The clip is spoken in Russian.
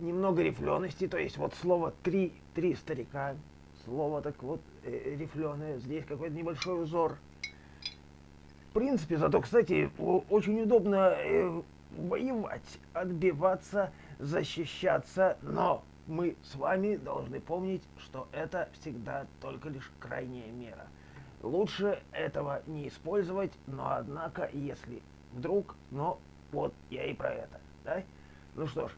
немного рифлености, то есть вот слово три, три старика, слово так вот э, рифленое, здесь какой-то небольшой узор. В принципе, зато, кстати, очень удобно э, воевать, отбиваться, защищаться, но мы с вами должны помнить, что это всегда только лишь крайняя мера. Лучше этого не использовать, но однако, если вдруг, но вот я и про это. Да? Ну что ж,